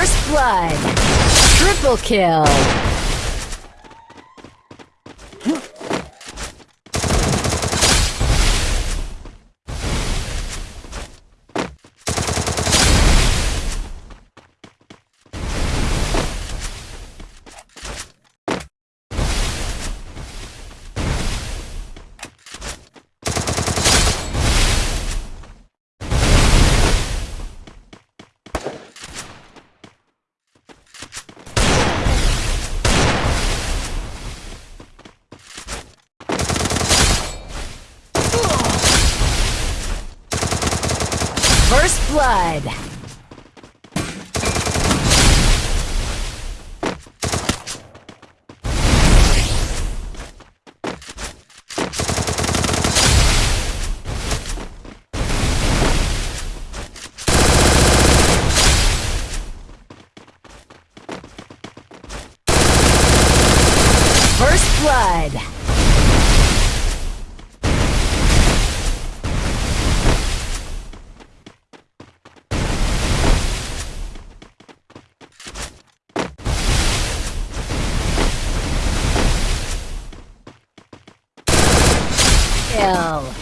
First blood. Triple kill. First blood. First blood. Kill.